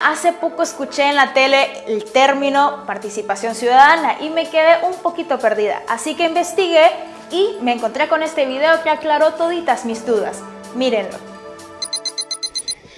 Hace poco escuché en la tele el término participación ciudadana y me quedé un poquito perdida, así que investigué y me encontré con este video que aclaró toditas mis dudas. Mírenlo.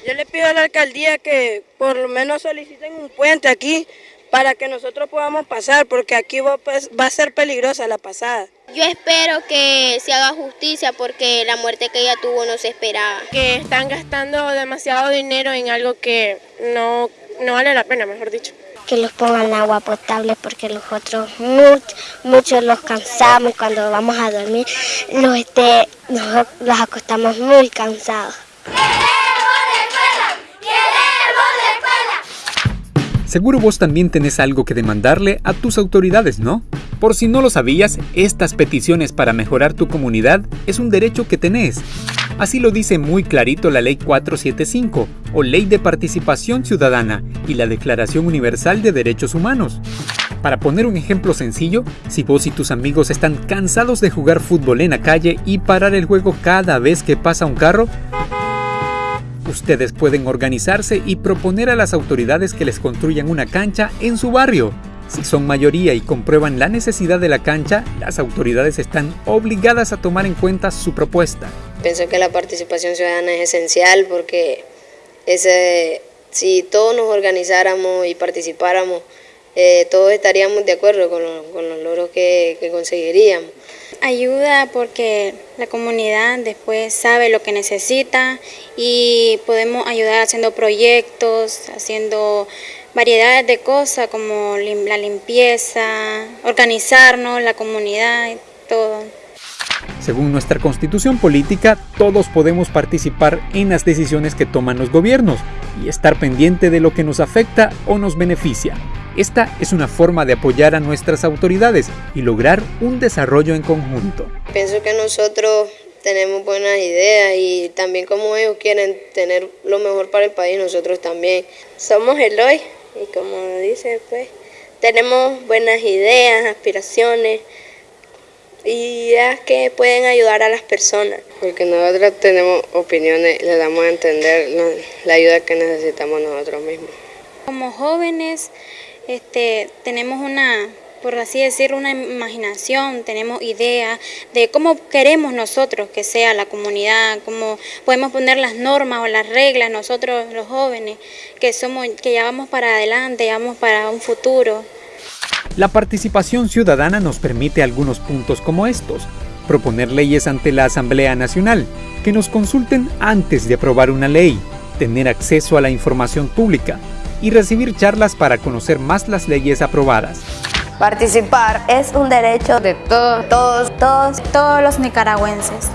Yo le pido a la alcaldía que por lo menos soliciten un puente aquí para que nosotros podamos pasar, porque aquí va, a ser peligrosa la pasada. Yo espero que se haga justicia porque la muerte que ella tuvo no se esperaba. Que están gastando demasiado dinero en algo que no, no vale la pena, mejor dicho. Que los pongan agua potable porque nosotros muchos mucho los cansamos cuando vamos a dormir los, este, los acostamos muy cansados. Seguro vos también tenés algo que demandarle a tus autoridades, ¿no? Por si no lo sabías, estas peticiones para mejorar tu comunidad es un derecho que tenés. Así lo dice muy clarito la Ley 475, o Ley de Participación Ciudadana, y la Declaración Universal de Derechos Humanos. Para poner un ejemplo sencillo, si vos y tus amigos están cansados de jugar fútbol en la calle y parar el juego cada vez que pasa un carro, Ustedes pueden organizarse y proponer a las autoridades que les construyan una cancha en su barrio. Si son mayoría y comprueban la necesidad de la cancha, las autoridades están obligadas a tomar en cuenta su propuesta. Pienso que la participación ciudadana es esencial porque ese, si todos nos organizáramos y participáramos, eh, todos estaríamos de acuerdo con, los logros que, que conseguiríamos. Ayuda porque la comunidad después sabe lo que necesita y podemos ayudar haciendo proyectos, haciendo variedades de cosas como la limpieza, organizarnos, la comunidad todo. Según nuestra constitución política, todos podemos participar en las decisiones que toman los gobiernos y estar pendiente de lo que nos afecta o nos beneficia. Esta es una forma de apoyar a nuestras autoridades y lograr un desarrollo en conjunto. Pienso que nosotros tenemos buenas ideas y también como ellos quieren tener lo mejor para el país, nosotros también. Somos el hoy y como dice, pues tenemos buenas ideas, aspiraciones y ideas que pueden ayudar a las personas. Porque nosotros tenemos opiniones, le damos a entender la ayuda que necesitamos nosotros mismos. Como jóvenes este, tenemos una, por así decirlo, una imaginación, tenemos ideas de cómo queremos nosotros que sea la comunidad, cómo podemos poner las normas o las reglas nosotros los jóvenes, que somos, que ya vamos para adelante, ya vamos para un futuro. La participación ciudadana nos permite algunos puntos como estos. Proponer leyes ante la Asamblea Nacional, que nos consulten antes de aprobar una ley, tener acceso a la información pública, y recibir charlas para conocer más las leyes aprobadas. Participar es un derecho de todos, todos, todos, todos los nicaragüenses.